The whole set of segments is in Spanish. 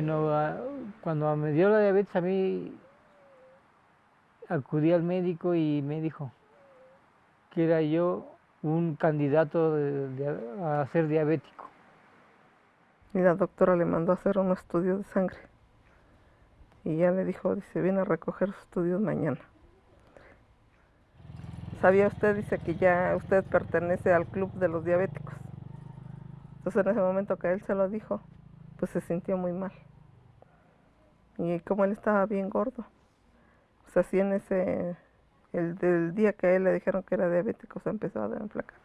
Bueno, cuando me dio la diabetes a mí acudí al médico y me dijo que era yo un candidato a ser diabético. Y la doctora le mandó a hacer un estudio de sangre. Y ya le dijo, dice, viene a recoger sus estudios mañana. ¿Sabía usted? Dice que ya usted pertenece al club de los diabéticos. Entonces en ese momento que él se lo dijo, pues se sintió muy mal. Y como él estaba bien gordo, pues así en ese, el del día que a él le dijeron que era diabético, se empezó a enflacar.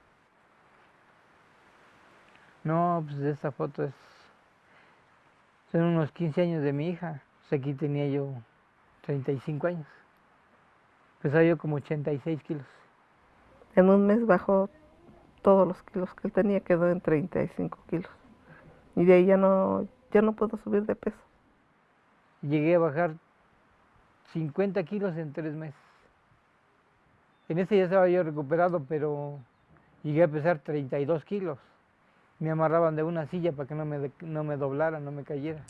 No, pues esa foto es, son unos 15 años de mi hija. Pues aquí tenía yo 35 años. Pesaba yo como 86 kilos. En un mes bajó todos los kilos que él tenía, quedó en 35 kilos. Y de ahí ya no, ya no puedo subir de peso. Llegué a bajar 50 kilos en tres meses. En ese ya estaba yo recuperado, pero llegué a pesar 32 kilos. Me amarraban de una silla para que no me, no me doblara, no me cayera.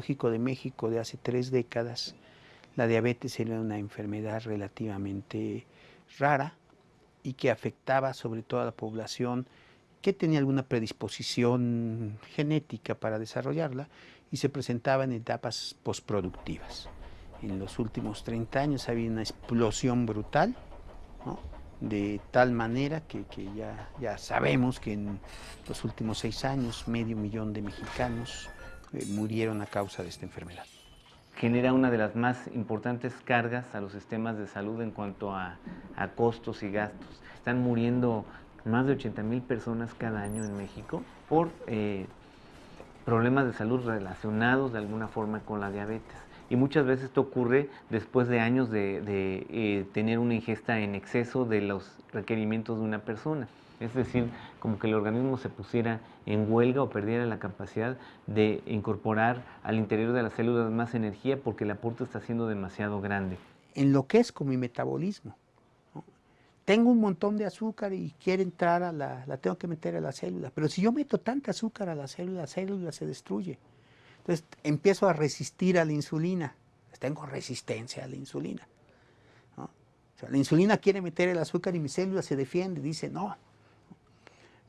De México de hace tres décadas, la diabetes era una enfermedad relativamente rara y que afectaba sobre todo a la población que tenía alguna predisposición genética para desarrollarla y se presentaba en etapas postproductivas. En los últimos 30 años había una explosión brutal, de tal manera que, ya, ya sabemos que en los últimos seis años medio millón de mexicanos eh, murieron a causa de esta enfermedad. Genera una de las más importantes cargas a los sistemas de salud en cuanto a, costos y gastos. Están muriendo más de 80 mil personas cada año en México por eh, problemas de salud relacionados de alguna forma con la diabetes. Y muchas veces esto ocurre después de años de, eh, tener una ingesta en exceso de los requerimientos de una persona. Es decir, como que el organismo se pusiera en huelga o perdiera la capacidad de incorporar al interior de las células más energía porque el aporte está siendo demasiado grande. Enloquezco mi metabolismo. Tengo un montón de azúcar y quiere entrar a la, la tengo que meter a la célula. Pero si yo meto tanta azúcar a la célula, la célula se destruye. Entonces empiezo a resistir a la insulina. Tengo resistencia a la insulina. la insulina quiere meter el azúcar y mi célula se defiende, dice, no,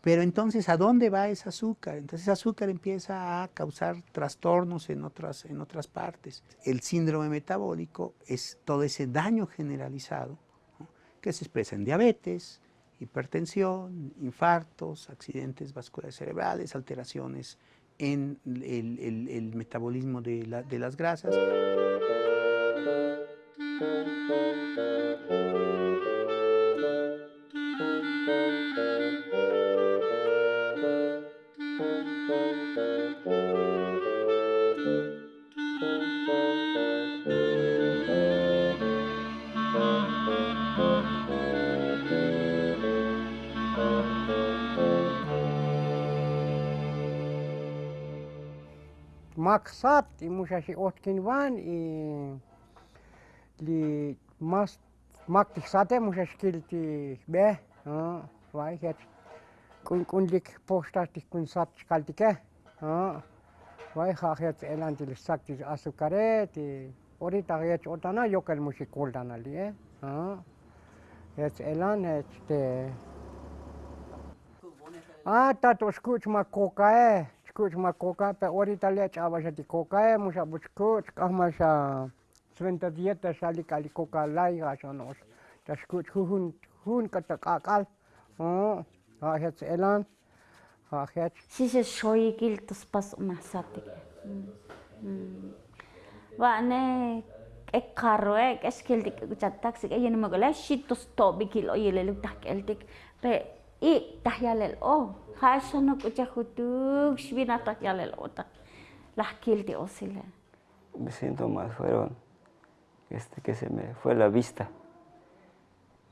pero entonces, ¿a dónde va ese azúcar? Entonces, ese azúcar empieza a causar trastornos en otras, en otras partes. El síndrome metabólico es todo ese daño generalizado que se expresa en diabetes, hipertensión, infartos, accidentes vasculares cerebrales, alteraciones en el, metabolismo de, de las grasas. maksat muxaxi'ohtquin van li mas mak tijsatej moxaxquil tijb'ej waj jach k'unk'un lik pooxtaj tijkunsat xkaltikej waj jaj jach tze'elan tilixsak tix azucarej die orita jach otana' yokal moxikoltan aliej jach tze'elan este a tat oxku'ch ma cocaej buscuți-mă coca, pe ori italiaci avajati coca e, mușa buscuți, ca așa, sfântă dietă și alica ali coca lai, așa nu așa. Te scuți cu hun, hun că te cacal, ahets elan, ahets. Si se șoi gil tu spas umahsati. Vane, e carroe, e schildic, uitați, e numai găleșit, tu stobi gil, o ele lupta, eltic, pe i tahyalel o hasano kuchahutuk shvina tahyalel ota lahkilti osile. mis síntomas fueron este, que se me fue la vista.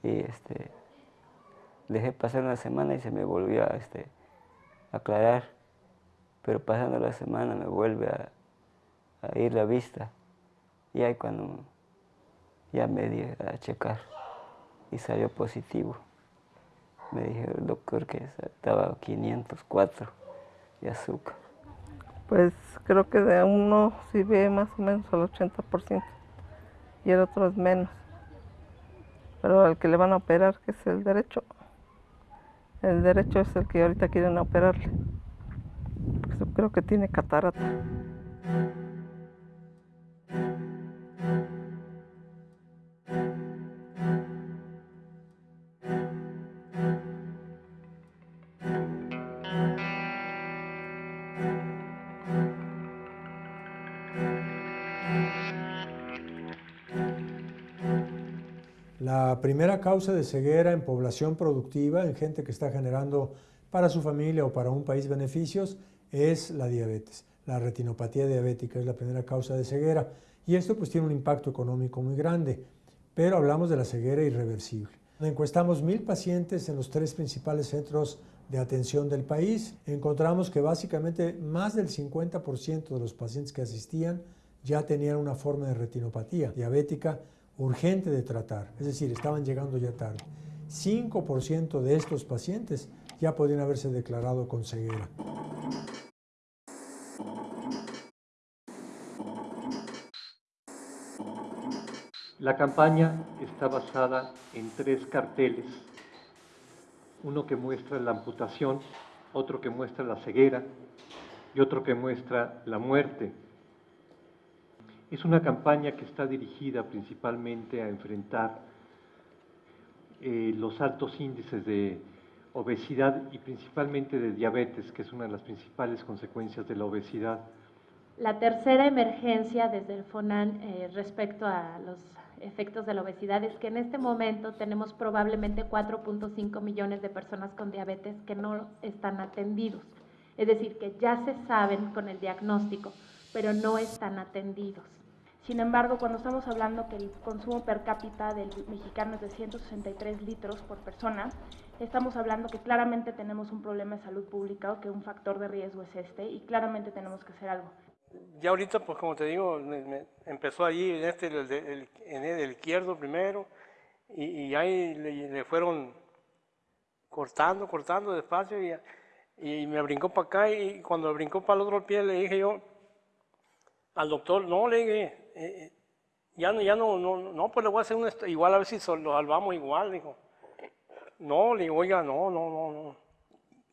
Y este, dejé pasar una semana y se me volvió a este, aclarar. Pero pasando la semana me vuelve a, a ir la vista. Y ahí cuando ya me di a checar y salió positivo. Me dijo el doctor que estaba 504 de azúcar. Pues creo que de uno sí ve más o menos al 80% y el otro es menos. Pero al que le van a operar, que es el derecho, el derecho es el que ahorita quieren operarle. Porque creo que tiene catarata. La primera causa de ceguera en población productiva, en gente que está generando para su familia o para un país beneficios, es la diabetes. La retinopatía diabética es la primera causa de ceguera y esto pues tiene un impacto económico muy grande, pero hablamos de la ceguera irreversible. Encuestamos mil pacientes en los tres principales centros de atención del país. Encontramos que básicamente más del 50% de los pacientes que asistían ya tenían una forma de retinopatía diabética urgente de tratar, es decir, estaban llegando ya tarde. 5% de estos pacientes ya podían haberse declarado con ceguera. La campaña está basada en tres carteles, uno que muestra la amputación, otro que muestra la ceguera y otro que muestra la muerte. Es una campaña que está dirigida principalmente a enfrentar eh, los altos índices de obesidad y principalmente de diabetes, que es una de las principales consecuencias de la obesidad. La tercera emergencia desde el FONAN eh, respecto a los efectos de la obesidad es que en este momento tenemos probablemente 4.5 millones de personas con diabetes que no están atendidos. Es decir, que ya se saben con el diagnóstico, pero no están atendidos. Sin embargo, cuando estamos hablando que el consumo per cápita del mexicano es de 163 litros por persona, estamos hablando que claramente tenemos un problema de salud pública o que un factor de riesgo es este y claramente tenemos que hacer algo. Ya ahorita, pues como te digo, me, me empezó allí en, este, el, el, en el izquierdo primero y, y ahí le, le, fueron cortando, cortando despacio y, y me brincó para acá y cuando brincó para el otro pie le dije yo al doctor, no, le dije, eh, ya, no, ya no, no, no, pues le voy a hacer un, igual a ver si lo salvamos igual, dijo. No, le digo, oiga, no, no, no, no.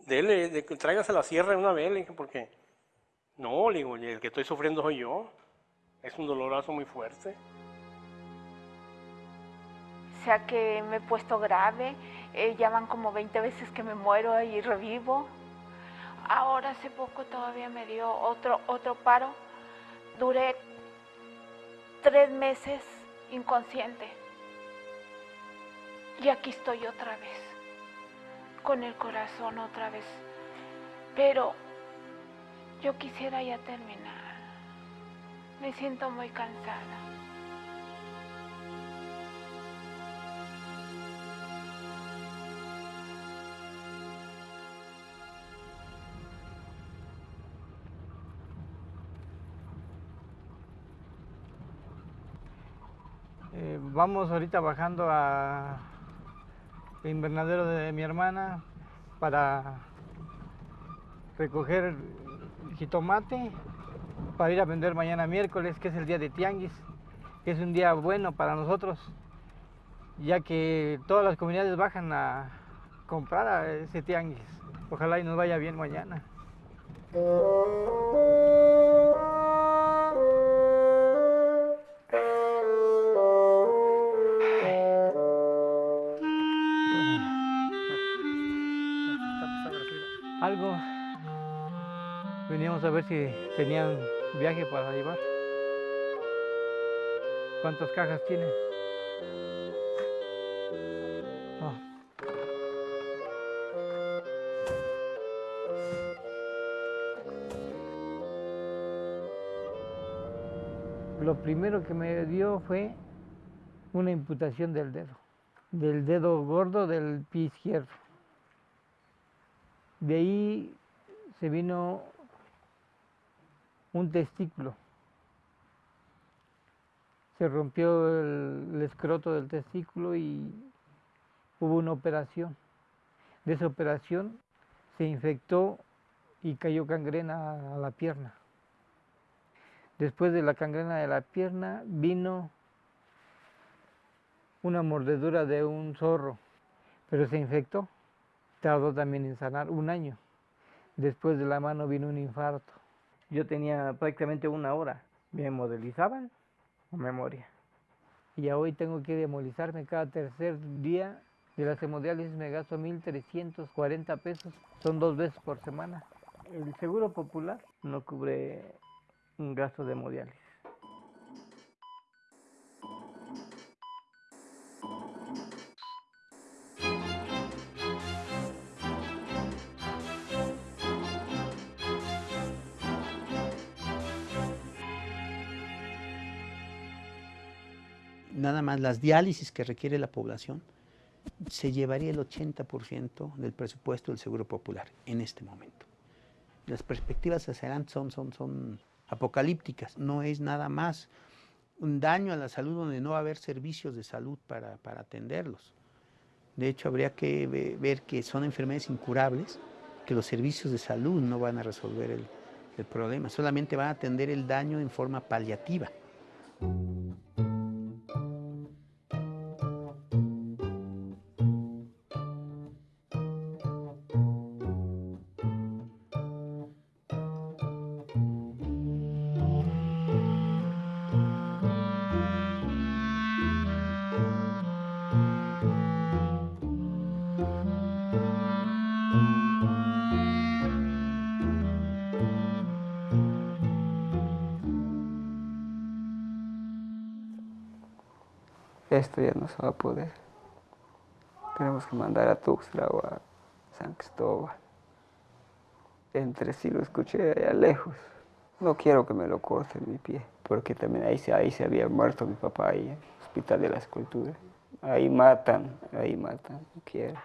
Dele, de, tráigase la sierra de una vez, le dije, porque no, le digo, el que estoy sufriendo soy yo. Es un dolorazo muy fuerte. O sea que me he puesto grave, eh, ya van como 20 veces que me muero y revivo. Ahora hace poco todavía me dio otro, otro paro. Duré tres meses inconsciente. Y aquí estoy otra vez, con el corazón otra vez. Pero yo quisiera ya terminar. Me siento muy cansada. Vamos ahorita bajando a el invernadero de mi hermana para recoger jitomate para ir a vender mañana miércoles, que es el día de tianguis, que es un día bueno para nosotros, ya que todas las comunidades bajan a comprar ese tianguis. Ojalá y nos vaya bien mañana. Veníamos a ver si tenían viaje para llevar. ¿Cuántas cajas tienen? Ah. Lo primero que me dio fue una imputación del dedo, del dedo gordo del pie izquierdo. De ahí se vino un testículo. Se rompió el, el escroto del testículo y hubo una operación. De esa operación se infectó y cayó gangrena a la pierna. Después de la gangrena de la pierna vino una mordedura de un zorro, pero se infectó. Tardó también en sanar un año. Después de la mano vino un infarto. Yo tenía prácticamente una hora. Me modelizaban memoria. Y ya hoy tengo que demolizarme cada tercer día de las hemodiálisis me gasto 1.340 pesos, son dos veces por semana. El seguro popular no cubre un gasto de hemodiálisis. Más las diálisis que requiere la población se llevaría el 80% del presupuesto del Seguro Popular en este momento. Las perspectivas hacia adelante son, son, son apocalípticas, no es nada más un daño a la salud donde no va a haber servicios de salud para, para atenderlos. De hecho, habría que ve- ver que son enfermedades incurables, que los servicios de salud no van a resolver el, el problema, solamente van a atender el daño en forma paliativa. Va a poder. Tenemos que mandar a Tuxtla o a San Cristóbal. Entre sí lo escuché allá lejos. No quiero que me lo corten mi pie, porque también ahí ahí se había muerto mi papá, ahí en el Hospital de la Escultura. Ahí matan, ahí matan, no quiero.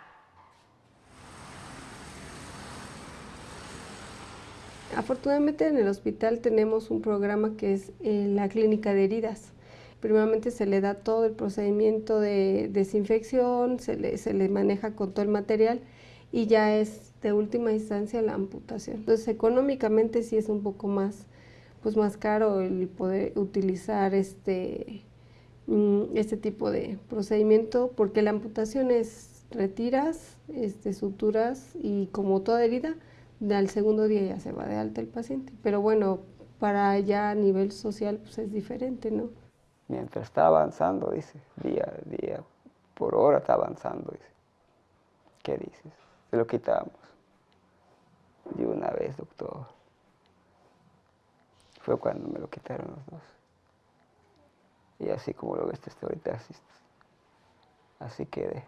Afortunadamente en el hospital tenemos un programa que es eh, la clínica de heridas. Primeramente se le da todo el procedimiento de desinfección, se le, se le maneja con todo el material y ya es de última instancia la amputación. Entonces económicamente sí es un poco más, pues más caro el poder utilizar este, mm, este tipo de procedimiento porque la amputación es retiras, este, suturas y como toda herida, al segundo día ya se va de alta el paciente. Pero bueno, para ya a nivel social pues es diferente, ¿no? Mientras está avanzando, dice, día, día, por hora está avanzando, dice. ¿Qué dices? Se lo quitamos. De una vez, doctor. Fue cuando me lo quitaron los dos. Y así como lo ves hasta ahorita, así, así quedé.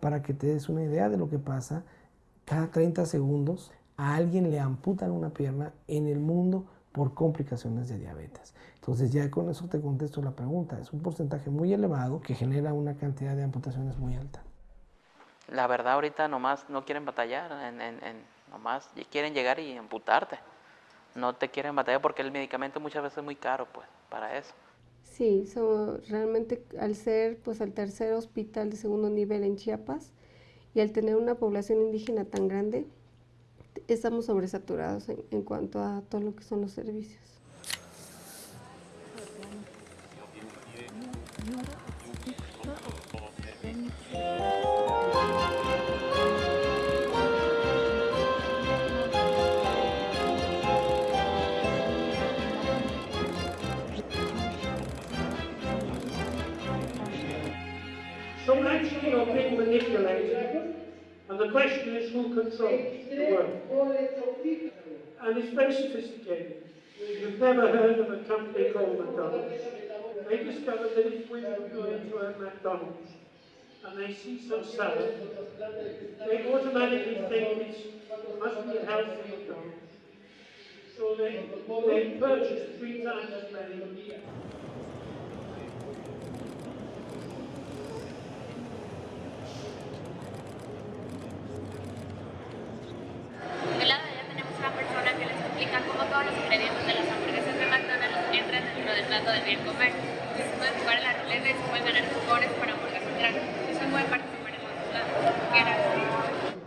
Para que te des una idea de lo que pasa, cada 30 segundos a alguien le amputan una pierna en el mundo por complicaciones de diabetes. Entonces ya con eso te contesto la pregunta. Es un porcentaje muy elevado que genera una cantidad de amputaciones muy alta. La verdad ahorita nomás no quieren batallar, en, en, en- nomás quieren llegar y amputarte. No te quieren batallar porque el medicamento muchas veces es muy caro, pues, para eso. Sí, so- realmente al ser pues el tercer hospital de segundo nivel en Chiapas y al tener una población indígena tan grande, estamos sobresaturados en, en cuanto a todo lo que son los servicios. Question is who controls the world. And it's very sophisticated. You've never heard of a company called McDonald's. They discovered that if women go into a McDonald's and they see some salad, they automatically think it must be a healthy McDonald's. So they, they purchase three times as many. Participar en.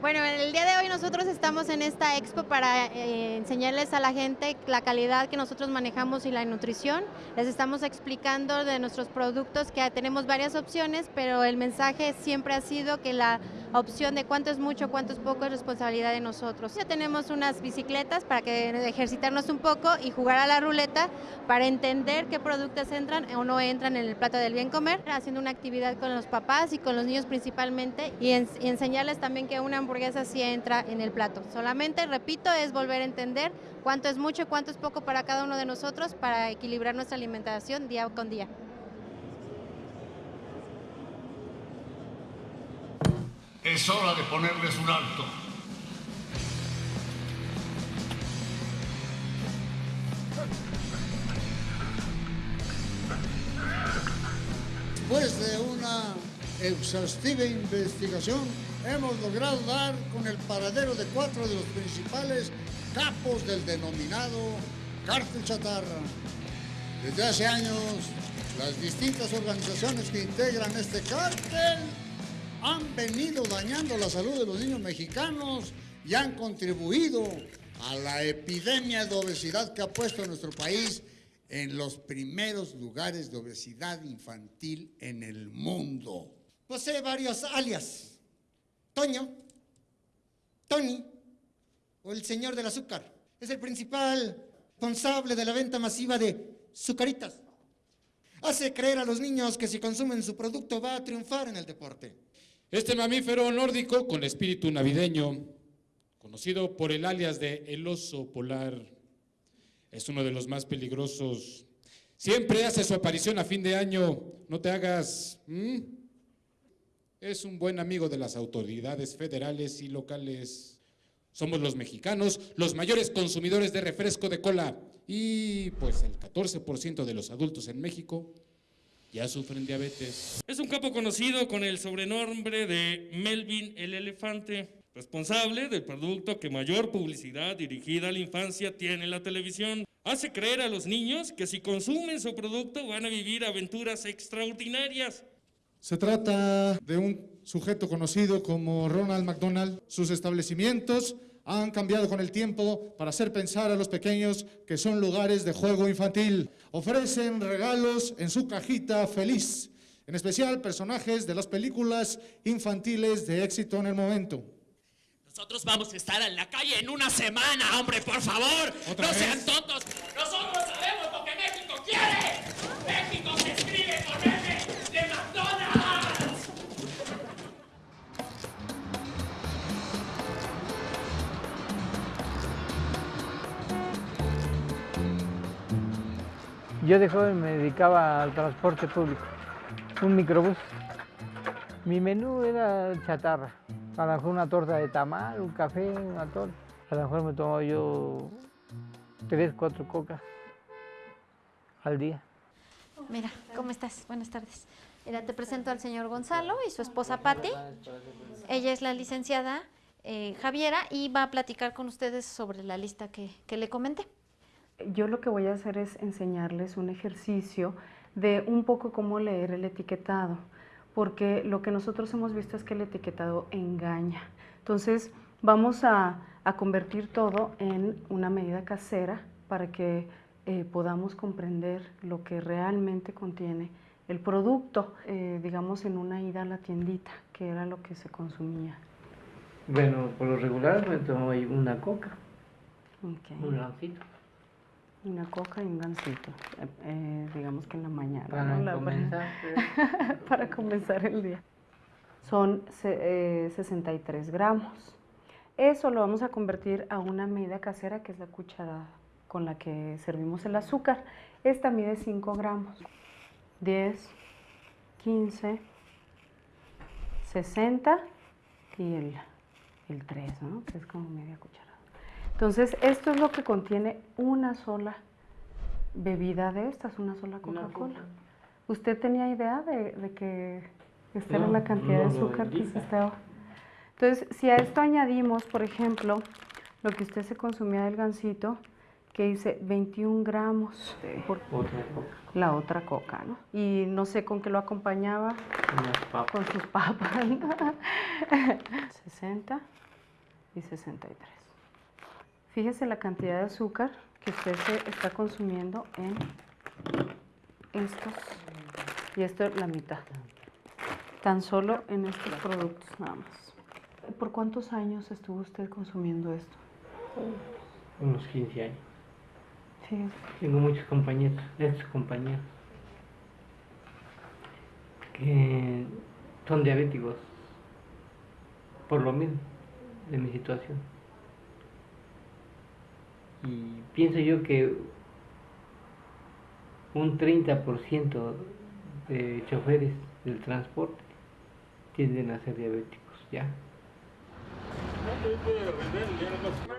Bueno, el día de hoy nosotros estamos en esta expo para eh, enseñarles a la gente la calidad que nosotros manejamos y la nutrición. Les estamos explicando de nuestros productos que tenemos varias opciones, pero el mensaje siempre ha sido que la opción de cuánto es mucho, cuánto es poco es responsabilidad de nosotros. Ya tenemos unas bicicletas para que ejercitarnos un poco y jugar a la ruleta para entender qué productos entran o no entran en el plato del bien comer, haciendo una actividad con los papás y con los niños principalmente y, y enseñarles también que una hamburguesa sí entra en el plato. Solamente, repito, es volver a entender cuánto es mucho cuánto es poco para cada uno de nosotros para equilibrar nuestra alimentación día con día. Es hora de ponerles un alto. Después de una exhaustiva investigación, hemos logrado dar con el paradero de cuatro de los principales capos del denominado cártel chatarra. Desde hace años, las distintas organizaciones que integran este cártel han venido dañando la salud de los niños mexicanos y han contribuido a la epidemia de obesidad que ha puesto a nuestro país en los primeros lugares de obesidad infantil en el mundo. Posee varios alias. Toño, Tony o el señor del azúcar. Es el principal responsable de la venta masiva de sucaritas. Hace creer a los niños que si consumen su producto va a triunfar en el deporte. Este mamífero nórdico con espíritu navideño, conocido por el alias de el oso polar, es uno de los más peligrosos. Siempre hace su aparición a fin de año. No te hagas. Es un buen amigo de las autoridades federales y locales. Somos los mexicanos los mayores consumidores de refresco de cola y pues el 14% de los adultos en México ya sufren diabetes. Es un capo conocido con el sobrenombre de Melvin el Elefante, responsable del producto que mayor publicidad dirigida a la infancia tiene en la televisión. Hace creer a los niños que si consumen su producto van a vivir aventuras extraordinarias. Se trata de un sujeto conocido como Ronald McDonald. Sus establecimientos han cambiado con el tiempo para hacer pensar a los pequeños que son lugares de juego infantil. Ofrecen regalos en su cajita feliz, en especial personajes de las películas infantiles de éxito en el momento. Nosotros vamos a estar en la calle en una semana, hombre, por favor. ¿Otra no vez? sean tontos. Nosotros Yo de joven me dedicaba al transporte público, un microbús. Mi menú era chatarra, a lo mejor una torta de tamal, un café, una torta. A lo mejor me tomaba yo tres, cuatro cocas al día. Mira, ¿cómo estás? Buenas tardes. Mira, te presento al señor Gonzalo y su esposa Patti. Ella es la licenciada eh, Javiera y va a platicar con ustedes sobre la lista que, que le comenté. Yo lo que voy a hacer es enseñarles un ejercicio de un poco cómo leer el etiquetado, porque lo que nosotros hemos visto es que el etiquetado engaña. Entonces, vamos a, a convertir todo en una medida casera para que eh, podamos comprender lo que realmente contiene el producto, eh, digamos, en una ida a la tiendita, que era lo que se consumía. Bueno, por lo regular me tomaba yo una coca, un gansito. Una coca y un gansito, eh, eh, digamos que en la mañana. Para ¿no? La- comenzar, para comenzar el día. son 63 gramos. Eso lo vamos a convertir a una medida casera que es la cuchara con la que servimos el azúcar. Esta mide 5 gramos. 10, 15, 60 y el, el 3, ¿no? que es como media cucharada. Entonces, esto es lo que contiene una sola bebida de estas, una sola Coca-Cola. ¿Usted tenía idea de, de que esta era la cantidad de azúcar que se estaba? Entonces, si a esto añadimos, por ejemplo, lo que usted se consumía del gansito, que dice 21 gramos por la otra coca, ¿no? Y no sé con qué lo acompañaba. Con sus papas. 60 y 63. Fíjese la cantidad de azúcar que usted se está consumiendo en estos. Y esto es la mitad. Tan solo en estos productos nada más. ¿Por cuántos años estuvo usted consumiendo esto? Unos 15 años. Sí. Tengo muchos compañeros, ex compañeros, que son diabéticos por lo mismo de mi situación. Y pienso yo que un 30% de choferes del transporte tienden a ser diabéticos ya.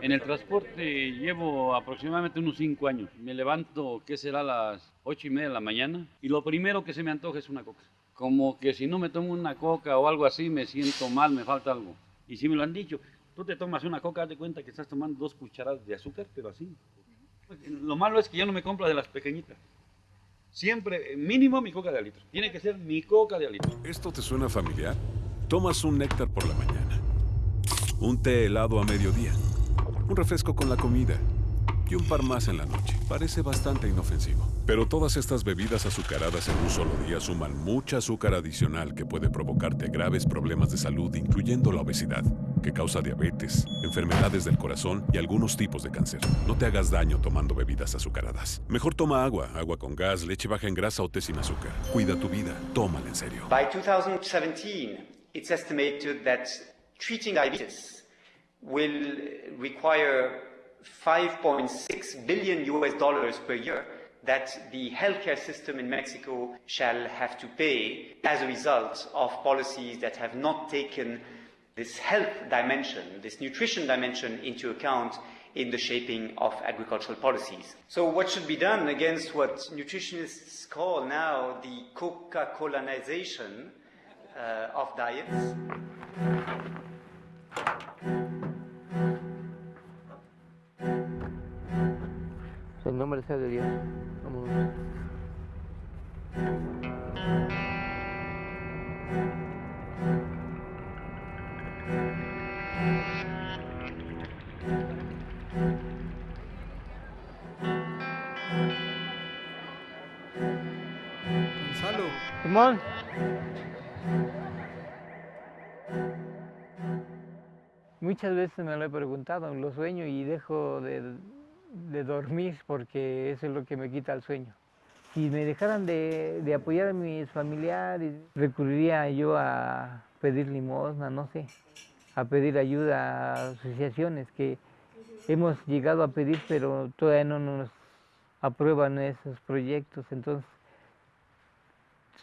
En el transporte llevo aproximadamente unos 5 años. Me levanto, ¿qué será? Las 8 y media de la mañana. Y lo primero que se me antoja es una coca. Como que si no me tomo una coca o algo así, me siento mal, me falta algo. Y si me lo han dicho, tú te tomas una coca, haz de cuenta que estás tomando dos cucharadas de azúcar, pero así. Lo malo es que yo no me compro de las pequeñitas. Siempre, mínimo mi coca de litro. Tiene que ser mi coca de litro. ¿Esto te suena familiar? Tomas un néctar por la mañana, un té helado a mediodía, un refresco con la comida y un par más en la noche. Parece bastante inofensivo. Pero todas estas bebidas azucaradas en un solo día suman mucha azúcar adicional que puede provocarte graves problemas de salud, incluyendo la obesidad, que causa diabetes, enfermedades del corazón y algunos tipos de cáncer. No te hagas daño tomando bebidas azucaradas. Mejor toma agua, agua con gas, leche baja en grasa o té sin azúcar. Cuida tu vida, tómala en serio. By 2017, it's estimated that treating diabetes will 5.6 billion US dollars per year that the healthcare system in Mexico shall have to pay as a result of policies that have not taken this health dimension, this nutrition dimension into account in the shaping of agricultural policies. So what should be done against what nutritionists call now the Coca-Colanization uh, of diets? El nombre sea de Dios. Vámonos. Gonzalo. Simón. Muchas veces me lo he preguntado, lo sueño y dejo de, de dormir porque eso es lo que me quita el sueño. Si me dejaran de, de apoyar a mis familiares, recurriría yo a pedir limosna, no sé, a pedir ayuda a asociaciones que hemos llegado a pedir, pero todavía no nos aprueban esos proyectos. Entonces,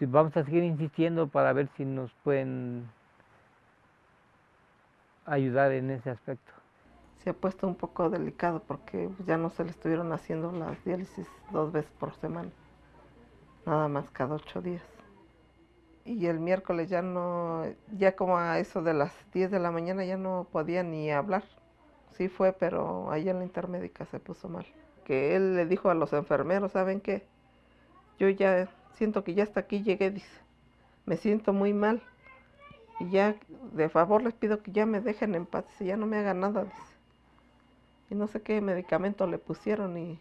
vamos a seguir insistiendo para ver si nos pueden ayudar en ese aspecto. Se ha puesto un poco delicado porque ya no se le estuvieron haciendo las diálisis dos veces por semana, nada más cada ocho días. Y el miércoles ya no, ya como a eso de las 10 de la mañana ya no podía ni hablar. Sí fue, pero ahí en la intermédica se puso mal. Que él le dijo a los enfermeros, ¿saben qué? Yo ya siento que ya hasta aquí llegué, dice. Me siento muy mal. Y ya, de favor les pido que ya me dejen en paz, dice, ya no me hagan nada, dice y no sé qué medicamento le pusieron y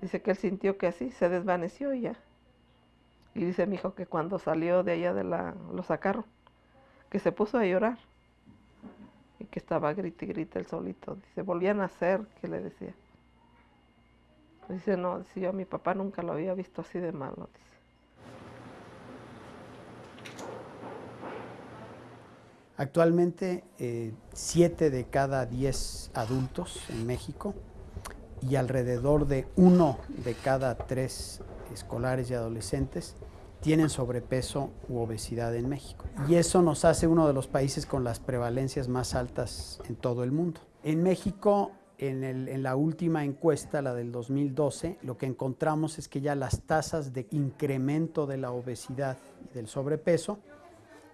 dice que él sintió que así se desvaneció y ya. Y dice mi hijo que cuando salió de allá de la, lo sacaron, que se puso a llorar y que estaba grite y grite el solito. Dice, volvían a nacer, que le decía. Dice, no, dice, yo a mi papá nunca lo había visto así de malo, dice. Actualmente, 7 de cada 10 adultos en México y alrededor de uno de cada tres escolares y adolescentes tienen sobrepeso u obesidad en México. Y eso nos hace uno de los países con las prevalencias más altas en todo el mundo. En México, en, la última encuesta, la del 2012, lo que encontramos es que ya las tasas de incremento de la obesidad y del sobrepeso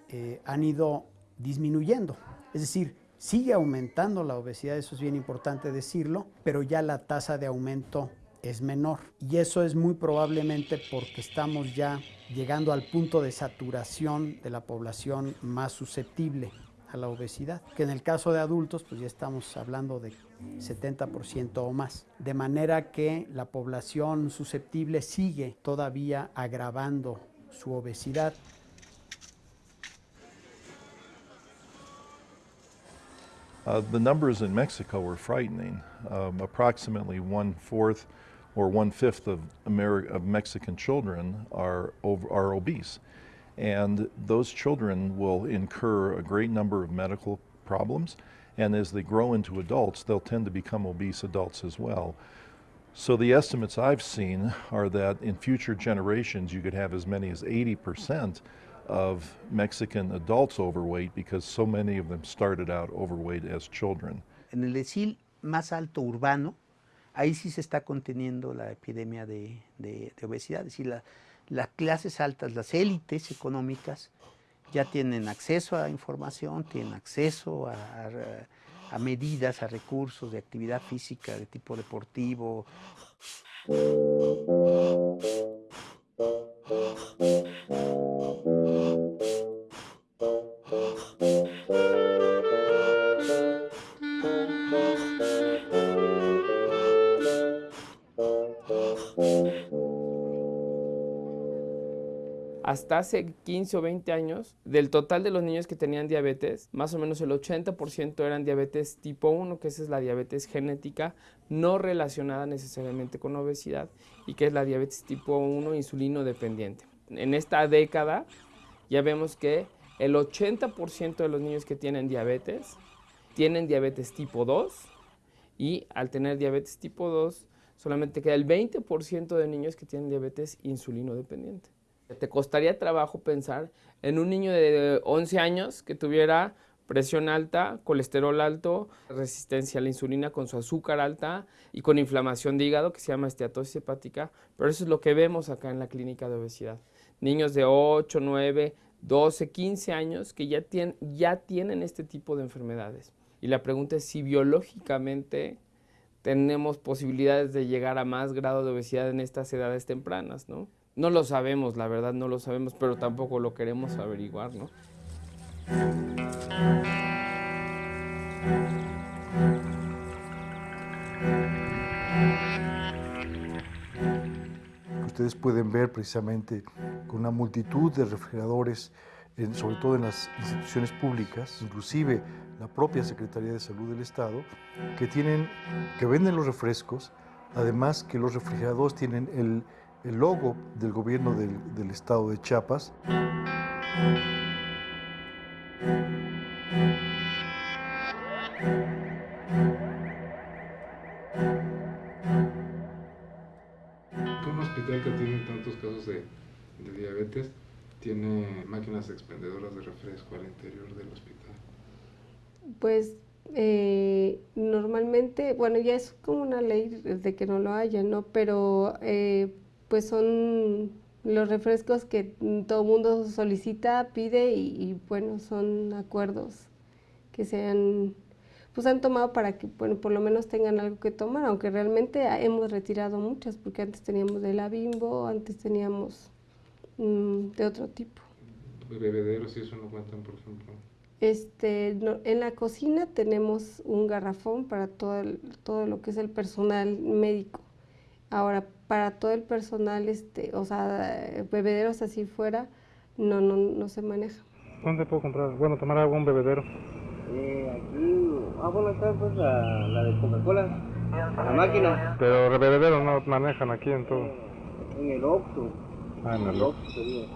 eh, han ido disminuyendo. Es decir, sigue aumentando la obesidad, eso es bien importante decirlo, pero ya la tasa de aumento es menor. Y eso es muy probablemente porque estamos ya llegando al punto de saturación de la población más susceptible a la obesidad, que en el caso de adultos pues ya estamos hablando de 70% o más. De manera que la población susceptible sigue todavía agravando su obesidad. Uh, the numbers in Mexico were frightening. Um, approximately one fourth or one fifth of, of Mexican children are, over, are obese. And those children will incur a great number of medical problems. And as they grow into adults, they'll tend to become obese adults as well. So the estimates I've seen are that in future generations, you could have as many as 80% of Mexican adults overweight because so many of them started out overweight as children. En el decil más alto urbano, ahí sí se está conteniendo la epidemia de, de, de obesidad. Es decir, la, las clases altas, las élites económicas, ya tienen acceso a información, tienen acceso a, a, a medidas, a recursos de actividad física de tipo deportivo. Hasta hace 15 o 20 años, del total de los niños que tenían diabetes, más o menos el 80% eran diabetes tipo 1, que esa es la diabetes genética, no relacionada necesariamente con obesidad, y que es la diabetes tipo 1 insulino dependiente. En esta década ya vemos que el 80% de los niños que tienen diabetes tienen diabetes tipo 2 y al tener diabetes tipo 2 solamente queda el 20% de niños que tienen diabetes insulino dependiente. Te costaría trabajo pensar en un niño de 11 años que tuviera presión alta, colesterol alto, resistencia a la insulina con su azúcar alta y con inflamación de hígado que se llama esteatosis hepática, pero eso es lo que vemos acá en la clínica de obesidad. Niños de 8, 9, 12, 15 años que ya, tienen, ya tienen este tipo de enfermedades. Y la pregunta es si biológicamente tenemos posibilidades de llegar a más grado de obesidad en estas edades tempranas, ¿no? No lo sabemos, la verdad no lo sabemos, pero tampoco lo queremos averiguar, ¿no? Ustedes pueden ver precisamente con una multitud de refrigeradores, sobre todo en las instituciones públicas, inclusive la propia Secretaría de Salud del Estado, que tienen, que venden los refrescos, además que los refrigeradores tienen el, el logo del gobierno del, del estado de Chiapas. Un hospital que tiene tantos casos de, de diabetes tiene máquinas expendedoras de refresco al interior del hospital. Pues eh, normalmente, bueno, ya es como una ley de que no lo haya, ¿no? Pero eh, pues son los refrescos que todo el mundo solicita, pide y, y, bueno, son acuerdos que se han, pues han tomado para que, bueno, por lo menos tengan algo que tomar, aunque realmente hemos retirado muchas, porque antes teníamos de la Bimbo, antes teníamos mmm, de otro tipo. Bebederos y eso no cuentan, por ejemplo. Este, no, en la cocina tenemos un garrafón para todo, el, todo lo que es el personal médico. Ahora, para todo el personal, este, o sea, bebederos así fuera, no, no, no se maneja. ¿Dónde puedo comprar? Bueno, tomar algún bebedero. Eh, aquí, ah, bueno, está pues la, la de Coca-Cola, la máquina. Pero bebederos no manejan aquí en todo. En el Oxxo. Ah, en el Oxxo sería.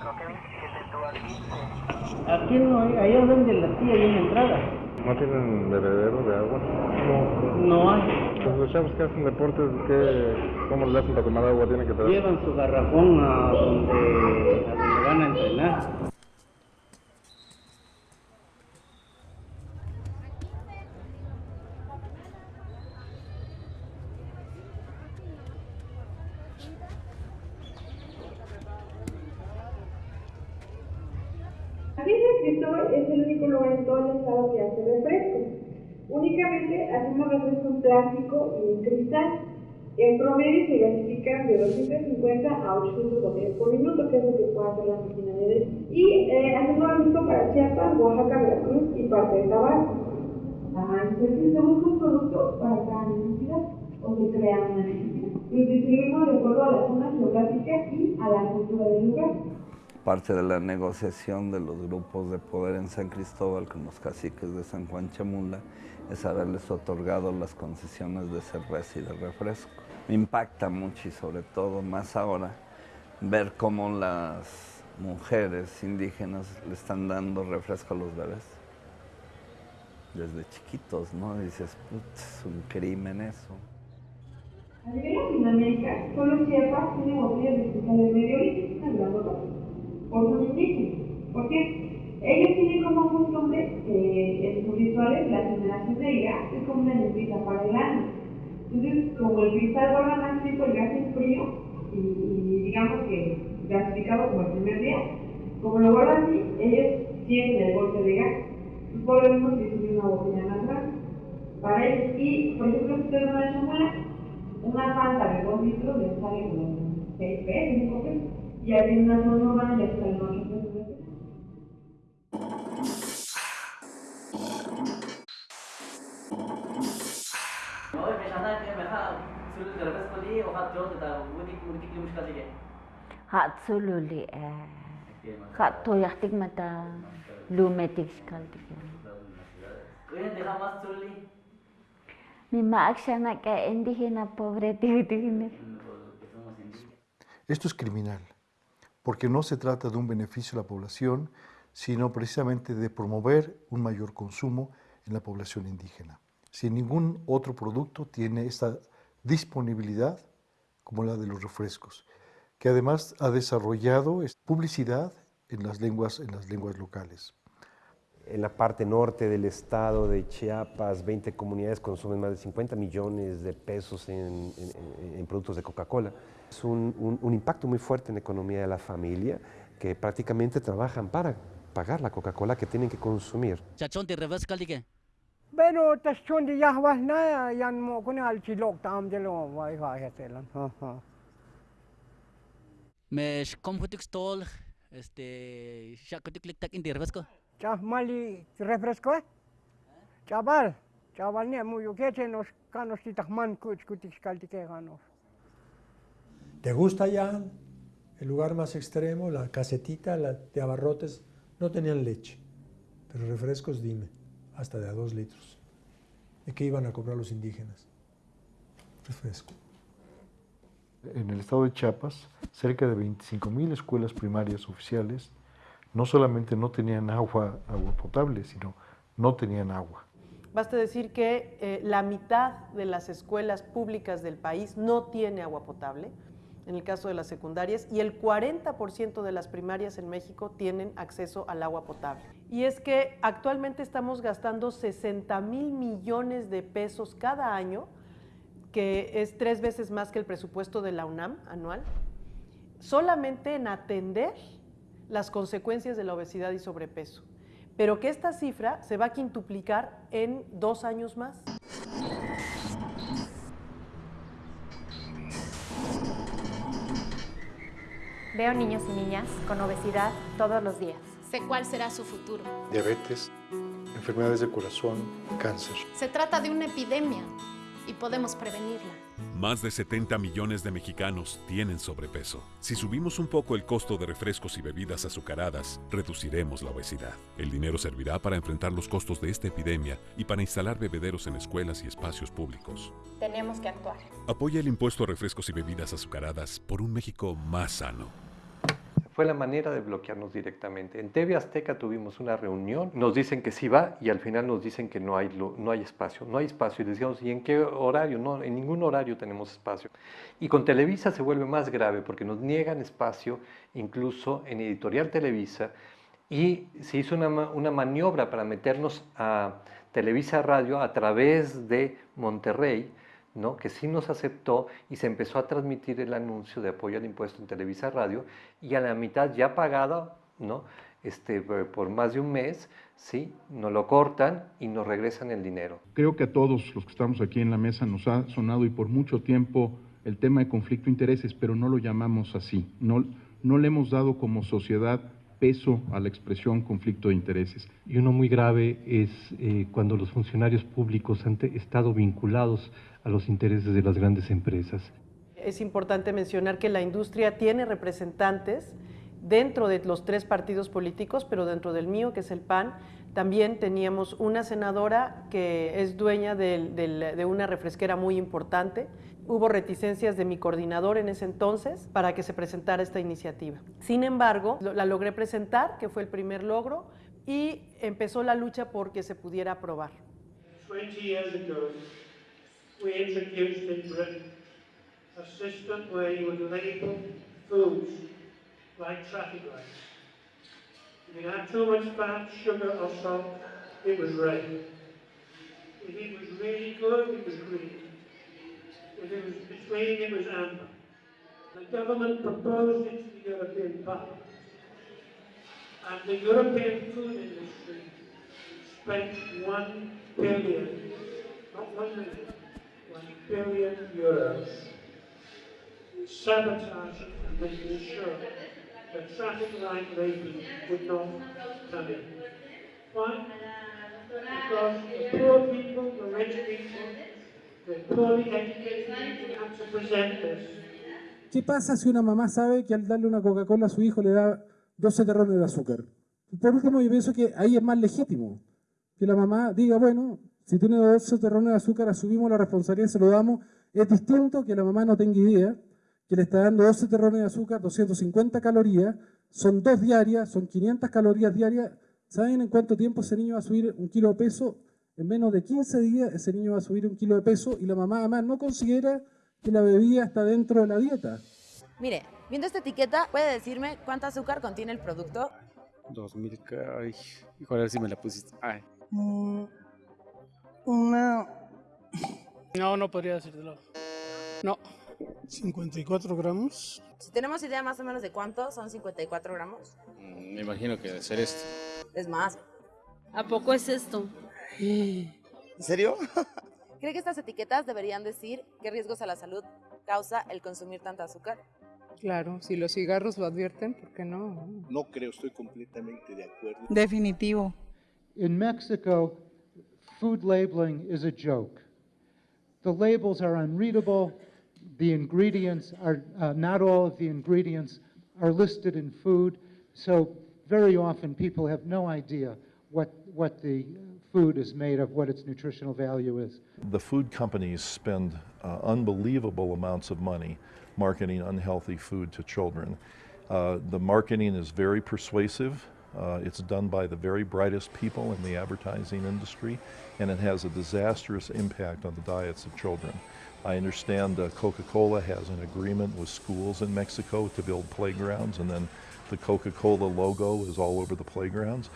Creo que 27 Aquí no hay, allá donde la tía hay una entrada. ¿No tienen bebedero de agua? No, no hay. Pues los chavos que hacen deportes, ¿qué, ¿cómo le hacen para tomar agua? ¿Tienen que traer? Llevan su garrafón a donde, a donde van a entrenar. Aquí San Cristóbal es el único lugar en todo el estado que hace refresco. Únicamente hacemos refresco en plástico y en cristal. En promedio se gasifican de 250 a 800 botellas por minuto, que es lo que puede hacer la máquina de. Y eh, hacemos lo mismo para Chiapas, Oaxaca, Veracruz y parte de Tabasco. Ajá, entonces busca un producto para cada necesidad o se crea una necesidad. Lo distribuimos de acuerdo a la zona geográfica y a la cultura del lugar parte de la negociación de los grupos de poder en San Cristóbal con los caciques de San Juan Chamula es haberles otorgado las concesiones de cerveza y de refresco. Me impacta mucho y sobre todo más ahora ver cómo las mujeres indígenas le están dando refresco a los bebés. Desde chiquitos, ¿no? dices, es un crimen eso. A tiene por sus indígenas. ¿Por qué? Ellos tienen como costumbre eh, en sus rituales la generación de gas es como una limpieza para el año. Entonces, como el cristal guarda más tiempo el gas es frío y, digamos que gasificado como el primer día, como lo guardan así, ellos tienen el golpe de gas. Por lo mismo tiene una botella más grande para ellos. Y, por ejemplo, si ustedes van a chamuela, una fanta de 2 litros les sale como 6 pesos, 5 pesos y hay una está el norte. Hatsululi Hat toyaktik mata lumetik skaltik. Mi maaksana ka indígena pobre tigtigine. Esto es criminal porque no se trata de un beneficio a la población, sino precisamente de promover un mayor consumo en la población indígena. Si ningún otro producto tiene esta disponibilidad como la de los refrescos, que además ha desarrollado publicidad en las lenguas, en las lenguas locales. En la parte norte del estado de Chiapas, 20 comunidades consumen más de 50 millones de pesos en, en, en productos de Coca-Cola. Es un, un, un, impacto muy fuerte en la economía de la familia que prácticamente trabajan para pagar la Coca-Cola que tienen que consumir. Pero tasyon di yahwas na yan mo ko na alchilok tam de lo wai ha hetelan. Mes komputik stol este shakutik liktak indi refresco. Cha mali refresco? Chabal. Chabal ne mu yo que nos canos titakman kuch kutik skaltike ganos. ¿Te gusta ya el lugar más extremo, la casetita la de abarrotes? No tenían leche, pero refrescos, dime, hasta de a dos litros. ¿De qué iban a comprar los indígenas? Refresco. En el estado de Chiapas, cerca de 25.000 escuelas primarias oficiales no solamente no tenían agua, agua potable, sino no tenían agua. Basta decir que eh, la mitad de las escuelas públicas del país no tiene agua potable en el caso de las secundarias, y el 40% de las primarias en México tienen acceso al agua potable. Y es que actualmente estamos gastando 60 mil millones de pesos cada año, que es tres veces más que el presupuesto de la UNAM anual, solamente en atender las consecuencias de la obesidad y sobrepeso. Pero que esta cifra se va a quintuplicar en dos años más. Veo niños y niñas con obesidad todos los días. Sé cuál será su futuro. Diabetes, enfermedades de corazón, cáncer. Se trata de una epidemia y podemos prevenirla. Más de 70 millones de mexicanos tienen sobrepeso. Si subimos un poco el costo de refrescos y bebidas azucaradas, reduciremos la obesidad. El dinero servirá para enfrentar los costos de esta epidemia y para instalar bebederos en escuelas y espacios públicos. Tenemos que actuar. Apoya el impuesto a refrescos y bebidas azucaradas por un México más sano. Fue la manera de bloquearnos directamente. En TV Azteca tuvimos una reunión, nos dicen que sí va y al final nos dicen que no hay, no hay espacio, no hay espacio. Y decíamos, ¿y en qué horario? No, en ningún horario tenemos espacio. Y con Televisa se vuelve más grave porque nos niegan espacio incluso en Editorial Televisa y se hizo una, una maniobra para meternos a Televisa Radio a través de Monterrey, ¿no? que sí nos aceptó y se empezó a transmitir el anuncio de apoyo al impuesto en Televisa Radio y a la mitad ya pagada, ¿no? este, por más de un mes, ¿sí? nos lo cortan y nos regresan el dinero. Creo que a todos los que estamos aquí en la mesa nos ha sonado y por mucho tiempo el tema de conflicto de intereses, pero no lo llamamos así, no, no le hemos dado como sociedad peso a la expresión conflicto de intereses. Y uno muy grave es eh, cuando los funcionarios públicos han estado vinculados a los intereses de las grandes empresas. Es importante mencionar que la industria tiene representantes dentro de los tres partidos políticos, pero dentro del mío, que es el PAN, también teníamos una senadora que es dueña de una refresquera muy importante. Hubo reticencias de mi coordinador en ese entonces para que se presentara esta iniciativa. Sin embargo, la logré presentar, que fue el primer logro, y empezó la lucha por que se pudiera aprobar. 20 years ago, we introduced in Britain a system where you would label foods like traffic lights. If it had too much fat, sugar or salt, it was red. If it was really good, it was green. It was between, it was amber. The government proposed it to the European Parliament. And the European food industry spent one billion, not one million, one billion euros sabotaging and making sure that traffic light labeling would not come in. Why? Because the poor people, the rich people, ¿Qué pasa si una mamá sabe que al darle una Coca-Cola a su hijo le da 12 terrones de azúcar? Por último, yo pienso que ahí es más legítimo que la mamá diga, bueno, si tiene 12 terrones de azúcar, asumimos la responsabilidad y se lo damos. Es distinto que la mamá no tenga idea que le está dando 12 terrones de azúcar, 250 calorías, son dos diarias, son 500 calorías diarias. ¿Saben en cuánto tiempo ese niño va a subir un kilo de peso? En menos de 15 días ese niño va a subir un kilo de peso y la mamá además no considera que la bebida está dentro de la dieta. Mire, viendo esta etiqueta, ¿puede decirme cuánto azúcar contiene el producto? 2000, ay, a ver si me la pusiste. Ay. Mm, una... No, no podría decírtelo. No. 54 gramos. Si tenemos idea más o menos de cuánto son 54 gramos. Mm, me imagino que debe ser esto. Es más. ¿A poco es esto? ¿En serio? ¿Cree que estas etiquetas deberían decir qué riesgos a la salud causa el consumir tanta azúcar? Claro, si los cigarros lo advierten, ¿por qué no? No creo, estoy completamente de acuerdo. Definitivo. In Mexico, food labeling is a joke. The labels are unreadable. The ingredients are, uh, not all of the ingredients are listed in food. So very often people have no idea what, what the food is made of, what its nutritional value is. The food companies spend uh, unbelievable amounts of money marketing unhealthy food to children. Uh, the marketing is very persuasive. Uh, it's done by the very brightest people in the advertising industry, and it has a disastrous impact on the diets of children. I understand uh, Coca-Cola has an agreement with schools in Mexico to build playgrounds, and then the Coca-Cola logo is all over the playgrounds.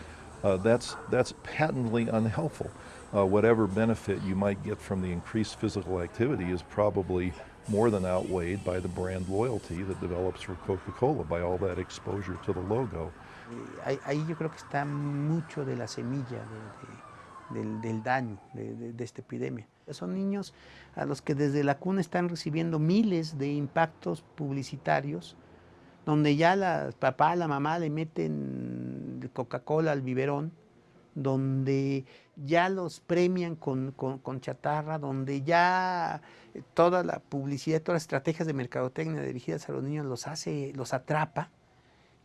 Uh, that's, that's patently unhelpful. Uh, whatever benefit you might get from the increased physical activity is probably more than outweighed by the brand loyalty that develops for Coca-Cola by all that exposure to the logo. Ahí yo creo que está mucho de la semilla de, de, del, del, daño de, de, esta epidemia. Son niños a los que desde la cuna están recibiendo miles de impactos publicitarios, donde ya la papá, la mamá le meten Coca-Cola al biberón, donde ya los premian con, con, chatarra, donde ya toda la publicidad, todas las estrategias de mercadotecnia dirigidas a los niños los hace, los atrapa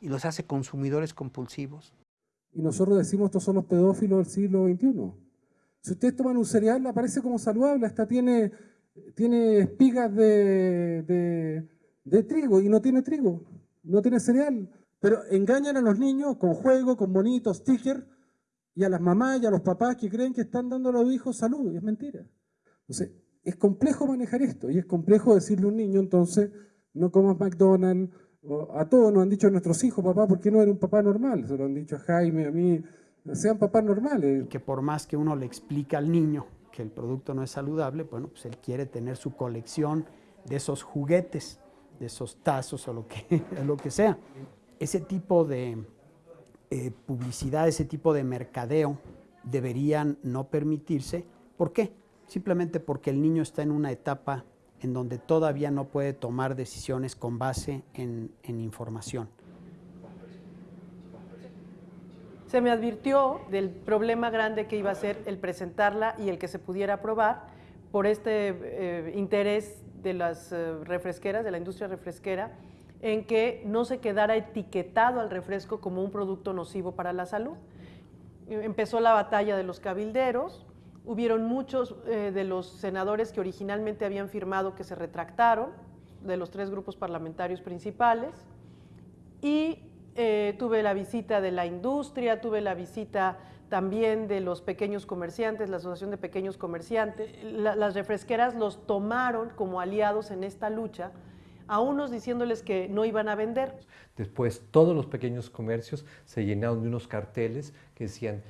y los hace consumidores compulsivos. Y nosotros decimos estos son los pedófilos del siglo XXI. Si ustedes toman un cereal, aparece como saludable, hasta tiene, tiene espigas de, de trigo y no tiene trigo, no tiene cereal. Pero engañan a los niños con juegos, con bonitos, stickers, y a las mamás y a los papás que creen que están dando a los hijos salud, y es mentira. Entonces, es complejo manejar esto, y es complejo decirle a un niño, entonces, no comas McDonald's, a todos nos han dicho nuestros hijos, papá, ¿por qué no eres un papá normal? Se lo han dicho a Jaime, a mí, sean papás normales. Que por más que uno le explica al niño que el producto no es saludable, bueno, pues él quiere tener su colección de esos juguetes, de esos tazos o lo que, lo que sea. Ese tipo de eh, publicidad, ese tipo de mercadeo deberían no permitirse. ¿Por qué? Simplemente porque el niño está en una etapa en donde todavía no puede tomar decisiones con base en, información. Se me advirtió del problema grande que iba a ser el presentarla y el que se pudiera aprobar por este eh, interés de las eh, refresqueras, de la industria refresquera, en que no se quedara etiquetado al refresco como un producto nocivo para la salud. Empezó la batalla de los cabilderos, hubieron muchos eh, de los senadores que originalmente habían firmado que se retractaron, de los tres grupos parlamentarios principales, y eh, tuve la visita de la industria, tuve la visita también de los pequeños comerciantes, la Asociación de Pequeños Comerciantes. las refresqueras los tomaron como aliados en esta lucha, a unos diciéndoles que no iban a vender. Después todos los pequeños comercios se llenaron de unos carteles que decían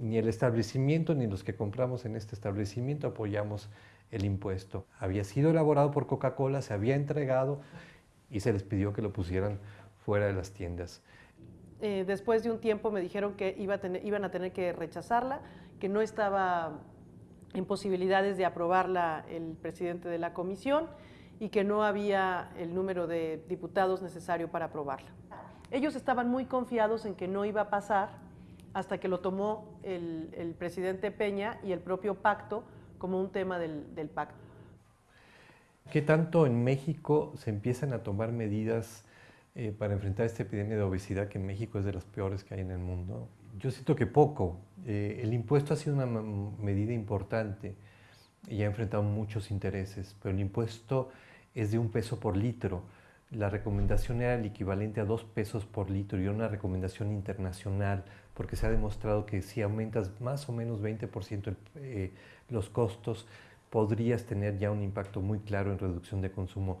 ni el establecimiento ni los que compramos en este establecimiento apoyamos el impuesto. Había sido elaborado por Coca-Cola, se había entregado y se les pidió que lo pusieran fuera de las tiendas. Eh, después de un tiempo me dijeron que iban a tener que rechazarla, que no estaba en posibilidades de aprobarla el presidente de la comisión y que no había el número de diputados necesario para aprobarla. Ellos estaban muy confiados en que no iba a pasar hasta que lo tomó el, presidente Peña y el propio pacto como un tema del, del pacto. ¿Qué tanto en México se empiezan a tomar medidas eh, para enfrentar esta epidemia de obesidad que en México es de las peores que hay en el mundo? Yo siento que poco. Eh, el impuesto ha sido una medida importante y ha enfrentado muchos intereses, pero el impuesto es de un peso por litro. La recomendación era el equivalente a dos pesos por litro y una recomendación internacional porque se ha demostrado que si aumentas más o menos 20% eh, los costos, podrías tener ya un impacto muy claro en reducción de consumo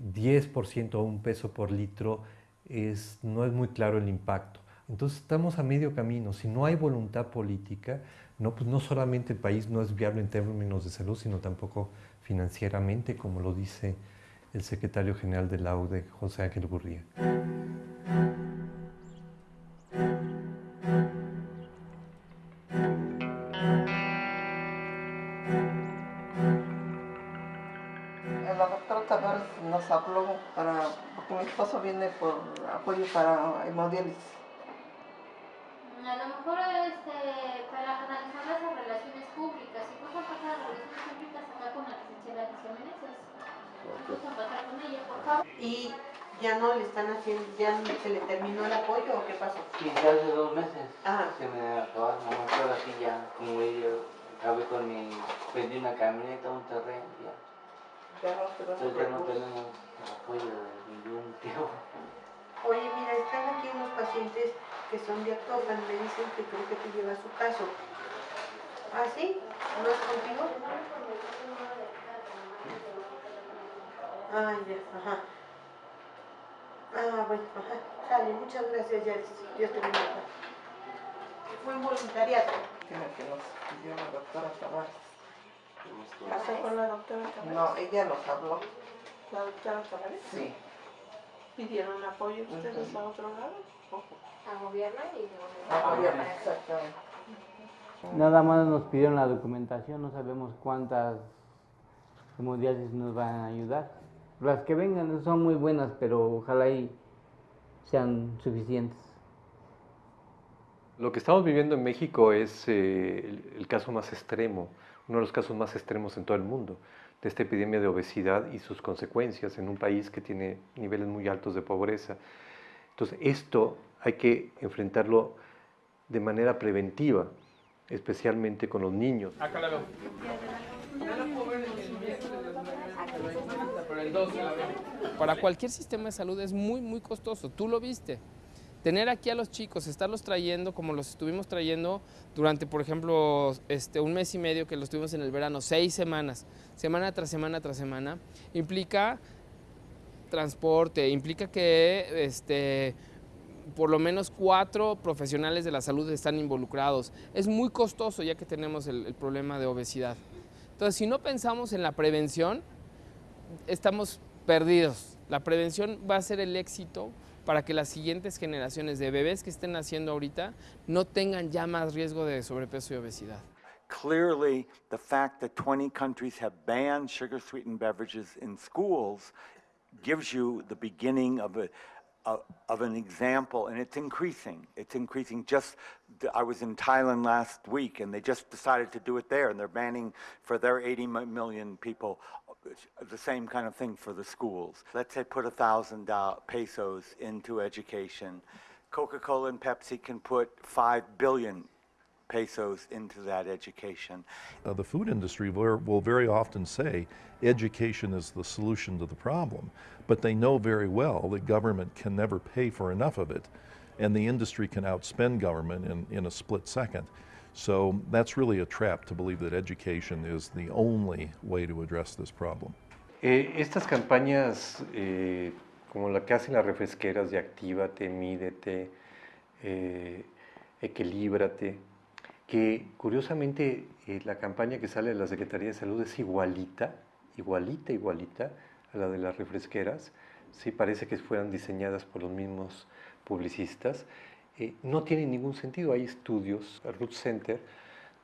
10% o un peso por litro es, no es muy claro el impacto. Entonces estamos a medio camino. Si no hay voluntad política, no, pues no solamente el país no es viable en términos de salud, sino tampoco financieramente, como lo dice el secretario general de la UDE, José Ángel Gurría. Habló para, porque mi esposo viene por apoyo para hemodiálisis. A lo mejor este, para analizar las relaciones públicas, si pueden pasar las relaciones públicas acá con la licenciada Alicia Meneses. Pueden pasar con ella, por favor. Y ya no le están haciendo, ya se le terminó el apoyo o qué pasó? Sí, ya hace dos meses. Ajá. Se me acabó, mamá, ahora sí ya, como yo acabé con mi, vendí una camioneta, un terreno, ya. Ya no, pero Entonces ya no tenemos apoyo de ningún tipo. Oye, mira, están aquí unos pacientes que son de Actopan, me dicen que creo que te lleva su caso. ¿Ah, sí? ¿No es contigo? Ah, ya, ajá. Ah, bueno, ajá. Sale, muchas gracias, ya, Dios te bendiga. Fue un voluntariado. Tiene que nos pidió la doctora Tavares. ¿Pasó con la doctora Tavares? No, ella nos habló. ¿La doctora Tavares? Sí. ¿Pidieron apoyo ustedes a otro lado? A gobierno y A gobierno, exactamente. Nada más nos pidieron la documentación, no sabemos cuántas hemodiálisis nos van a ayudar. Las que vengan son muy buenas, pero ojalá y sean suficientes. Lo que estamos viviendo en México es eh, el, el caso más extremo, uno de los casos más extremos en todo el mundo de esta epidemia de obesidad y sus consecuencias en un país que tiene niveles muy altos de pobreza. Entonces, esto hay que enfrentarlo de manera preventiva, especialmente con los niños. Acá la veo. Para cualquier sistema de salud es muy, muy costoso. Tú lo viste. Tener aquí a los chicos, estarlos trayendo como los estuvimos trayendo durante, por ejemplo, este, un mes y medio que los tuvimos en el verano, seis semanas, semana tras semana tras semana, implica transporte, implica que este, por lo menos cuatro profesionales de la salud están involucrados. Es muy costoso ya que tenemos el, el problema de obesidad. Entonces, si no pensamos en la prevención, estamos perdidos. La prevención va a ser el éxito para que las siguientes generaciones de bebés que estén naciendo ahorita no tengan ya más riesgo de sobrepeso y obesidad. Clearly, the fact that 20 countries have banned sugar sweetened beverages in schools gives you the beginning of a of, an example, and it's increasing. It's increasing. Just I was in Thailand last week, and they just decided to do it there, and they're banning for their 80 million people uh, the same kind of thing for the schools. Let's say put a thousand uh, pesos into education. Coca-Cola and Pepsi can put five billion pesos into that education. Uh, the food industry will, will very often say education is the solution to the problem, but they know very well that government can never pay for enough of it, and the industry can outspend government in, in a split second. So that's really a trap to believe that education is the only way to address this problem. Eh, estas campañas, eh, como la que hacen las refresqueras de Actívate, Mídete, eh, Equilíbrate, que curiosamente eh, la campaña que sale de la Secretaría de Salud es igualita, igualita, igualita a la de las refresqueras, sí, parece que fueran diseñadas por los mismos publicistas, eh, no tiene ningún sentido. Hay estudios, el Root Center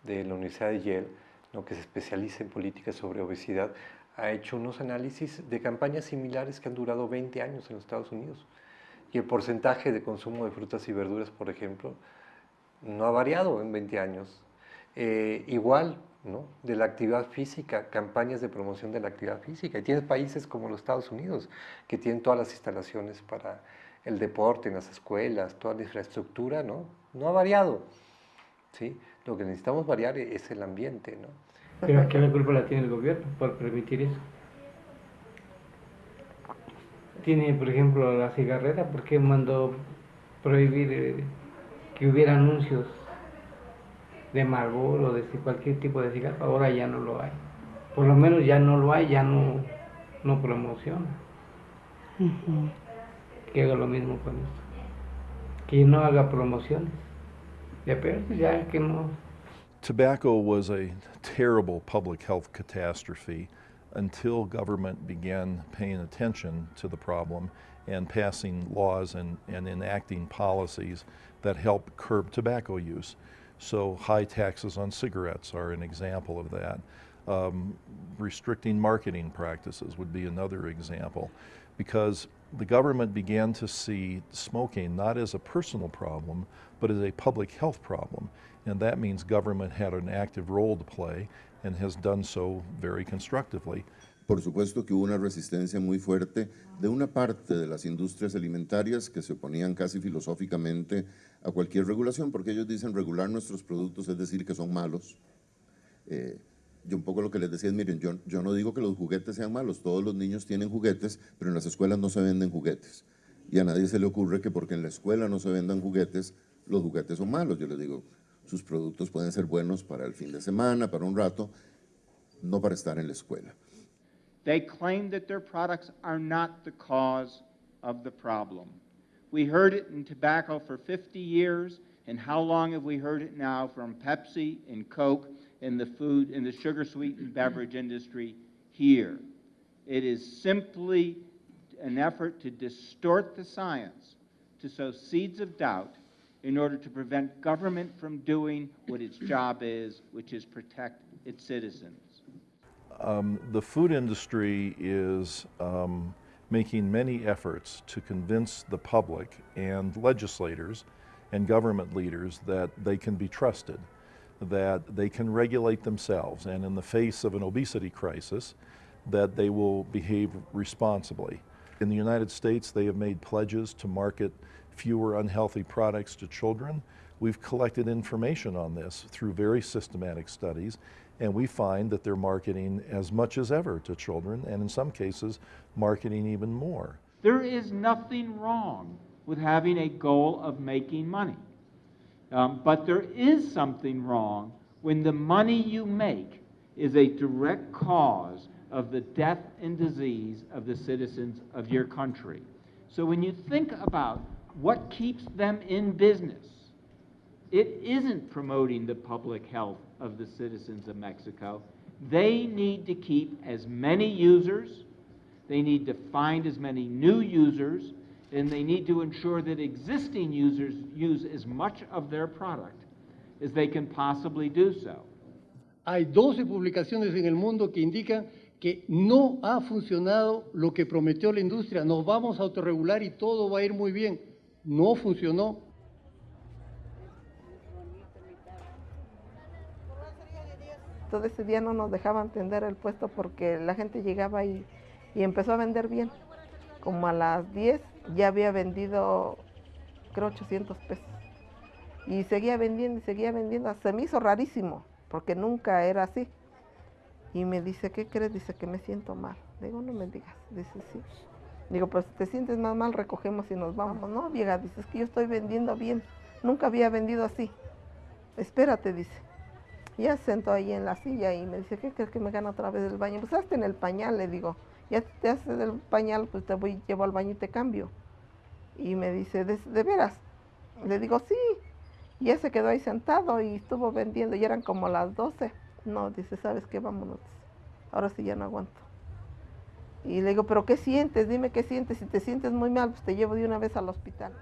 de la Universidad de Yale, ¿no? que se especializa en políticas sobre obesidad, ha hecho unos análisis de campañas similares que han durado 20 años en los Estados Unidos. Y el porcentaje de consumo de frutas y verduras, por ejemplo, no ha variado en 20 años. Eh, igual, ¿no? de la actividad física, campañas de promoción de la actividad física. Y tienes países como los Estados Unidos, que tienen todas las instalaciones para el deporte en las escuelas, toda la infraestructura, ¿no? No ha variado, ¿sí? Lo que necesitamos variar es el ambiente, ¿no? Pero aquí la culpa la tiene el gobierno por permitir eso. Tiene, por ejemplo, la cigarrera, ¿por qué mandó prohibir eh, que hubiera anuncios de Marlboro o de cualquier tipo de cigarro? Ahora ya no lo hay. Por lo menos ya no lo hay, ya no, no promociona. que haga lo mismo con esto. Que no haga promociones. Ya, pero ya que no. Tobacco was a terrible public health catastrophe until government began paying attention to the problem and passing laws and, and enacting policies that help curb tobacco use. So high taxes on cigarettes are an example of that. Um, restricting marketing practices would be another example because the government began to see smoking not as a personal problem, but as a public health problem. And that means government had an active role to play and has done so very constructively. Por supuesto que hubo una resistencia muy fuerte de una parte de las industrias alimentarias que se oponían casi filosóficamente a cualquier regulación, porque ellos dicen regular nuestros productos es decir que son malos. Eh, yo un poco lo que les decía es, miren, yo, yo no digo que los juguetes sean malos, todos los niños tienen juguetes, pero en las escuelas no se venden juguetes. Y a nadie se le ocurre que porque en la escuela no se vendan juguetes, los juguetes son malos. Yo les digo, sus productos pueden ser buenos para el fin de semana, para un rato, no para estar en la escuela. They claim that their products are not the cause of the problem. We heard it in tobacco for 50 years, and how long have we heard it now from Pepsi and Coke and the food, and the sugar sweetened beverage industry here. It is simply an effort to distort the science, to sow seeds of doubt in order to prevent government from doing what its job is, which is protect its citizens. Um, the food industry is um, making many efforts to convince the public and legislators and government leaders that they can be trusted that they can regulate themselves and in the face of an obesity crisis that they will behave responsibly. In the United States, they have made pledges to market fewer unhealthy products to children. We've collected information on this through very systematic studies, and we find that they're marketing as much as ever to children, and in some cases, marketing even more. There is nothing wrong with having a goal of making money. Um, but there is something wrong when the money you make is a direct cause of the death and disease of the citizens of your country. So when you think about what keeps them in business, it isn't promoting the public health of the citizens of Mexico. They need to keep as many users, they need to find as many new users, and they need to ensure that existing users use as much of their product as they can possibly do so. Hay 12 publicaciones en el mundo que indican que no ha funcionado lo que prometió la industria. Nos vamos a autorregular y todo va a ir muy bien. No funcionó. Todo ese día no nos dejaban tender el puesto porque la gente llegaba y, y empezó a vender bien. Como a las 10 ya había vendido, creo, 800 pesos. Y seguía vendiendo y seguía vendiendo. Se me hizo rarísimo, porque nunca era así. Y me dice, ¿qué crees? Dice que me siento mal. Digo, no me digas. Dice, sí. Digo, pues te sientes más mal, recogemos y nos vamos. No, vieja, dice, es que yo estoy vendiendo bien. Nunca había vendido así. Espérate, dice. Ya se sentó ahí en la silla y me dice, ¿qué crees que me gana otra vez el baño? Pues hazte en el pañal, le digo. Ya te haces el pañal, pues te voy, llevo al baño y te cambio. Y me dice, ¿de, de veras? Le digo, sí. Y ya se quedó ahí sentado y estuvo vendiendo. Y eran como las 12. No, dice, ¿sabes qué? Vámonos. Ahora sí ya no aguanto. Y le digo, ¿pero qué sientes? Dime qué sientes. Si te sientes muy mal, pues te llevo de una vez al hospital.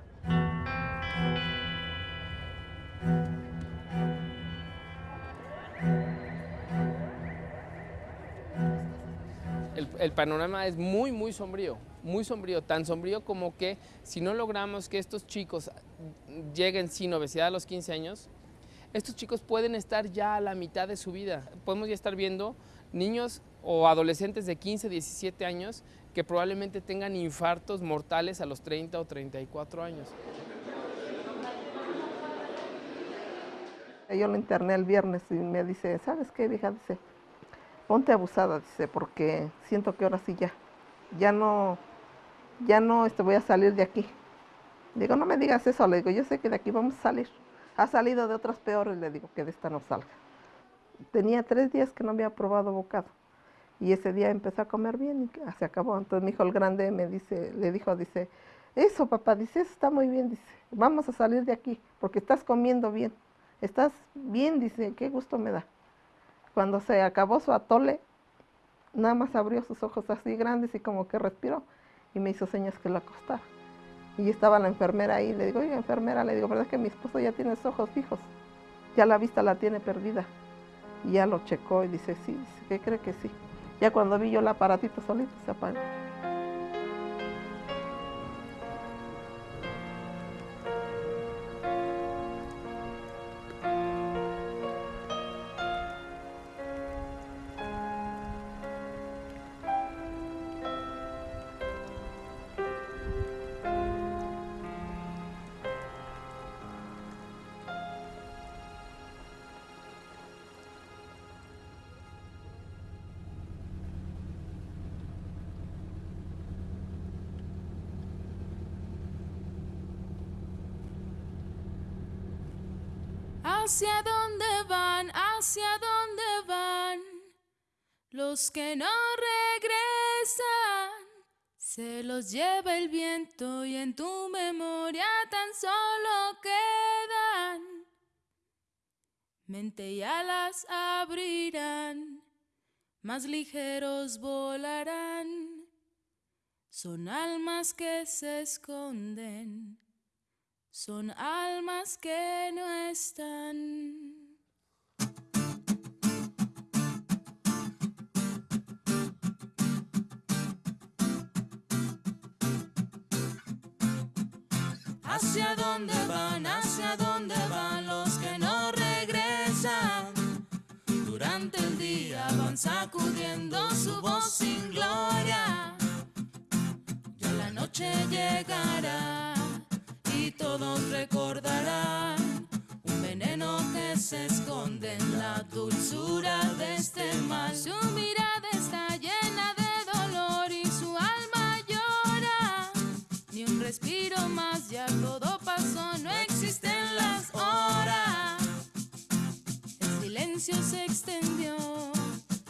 El, panorama es muy, muy sombrío, muy sombrío, tan sombrío como que si no logramos que estos chicos lleguen sin obesidad a los 15 años, estos chicos pueden estar ya a la mitad de su vida. Podemos ya estar viendo niños o adolescentes de 15, 17 años que probablemente tengan infartos mortales a los 30 o 34 años. Yo lo interné el viernes y me dice, ¿sabes qué, vieja? Dice, ponte abusada, dice, porque siento que ahora sí ya, ya no, ya no este, voy a salir de aquí. Digo, no me digas eso, le digo, yo sé que de aquí vamos a salir. Ha salido de otras peores, le digo, que de esta no salga. Tenía tres días que no había probado bocado. Y ese día empezó a comer bien y se acabó. Entonces mi hijo el grande me dice, le dijo, dice, eso papá, dice, eso está muy bien, dice, vamos a salir de aquí, porque estás comiendo bien. Estás bien, dice, qué gusto me da. Cuando se acabó su atole, nada más abrió sus ojos así grandes y como que respiró y me hizo señas que lo acostara. Y estaba la enfermera ahí, le digo, oiga enfermera, le digo, ¿verdad que mi esposo ya tiene los ojos fijos? Ya la vista la tiene perdida. Y ya lo checó y dice, sí, ¿qué cree que sí? Ya cuando vi yo el aparatito solito se apagó. ¿Hacia dónde van? ¿Hacia dónde van? Los que no regresan, se los lleva el viento y en tu memoria tan solo quedan. Mente y alas abrirán, más ligeros volarán. Son almas que se esconden son almas que no están. ¿Hacia dónde van? ¿Hacia dónde van los que no regresan? Durante el día van sacudiendo su voz sin gloria. Ya la noche llegará todos recordarán un veneno que se esconde en la dulzura de este mal. Su mirada está llena de dolor y su alma llora. Ni un respiro más, ya todo pasó, no existen las horas. El silencio se extendió,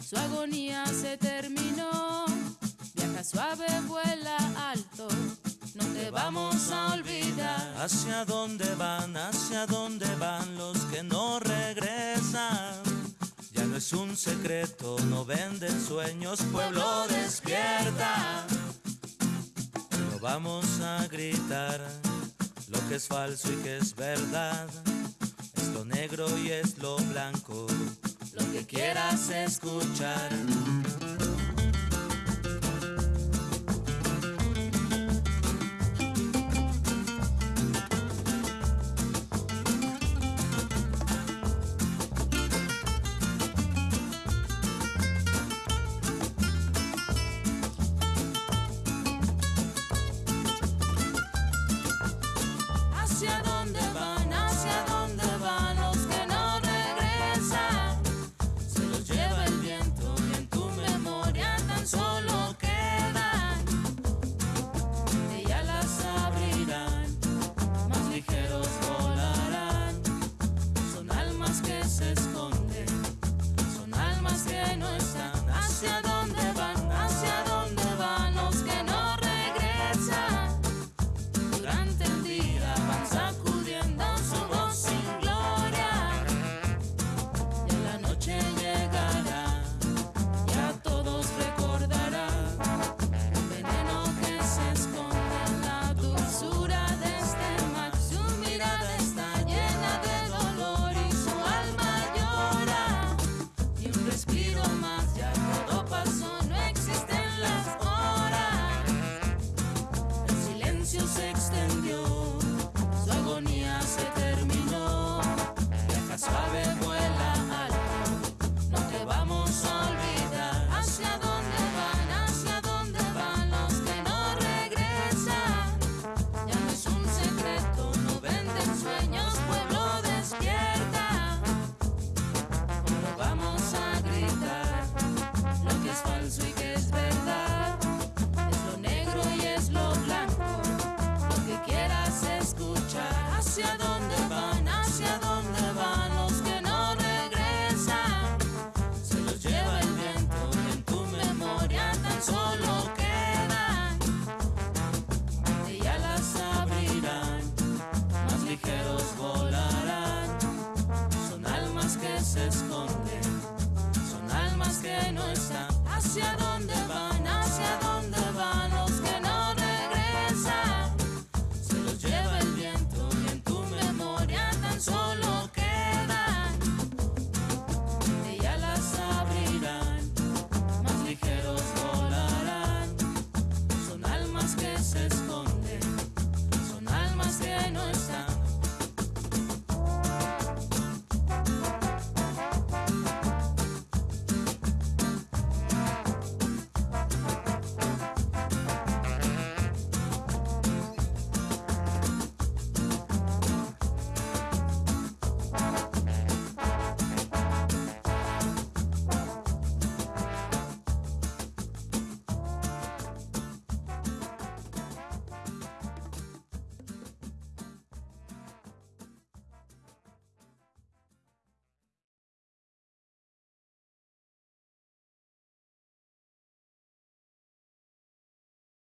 su agonía se terminó. Viaja suave, vuela ¿Hacia dónde van? ¿Hacia dónde van los que no regresan? Ya no es un secreto, no venden sueños, pueblo despierta. No vamos a gritar lo que es falso y que es verdad. Es lo negro y es lo blanco, lo que quieras escuchar.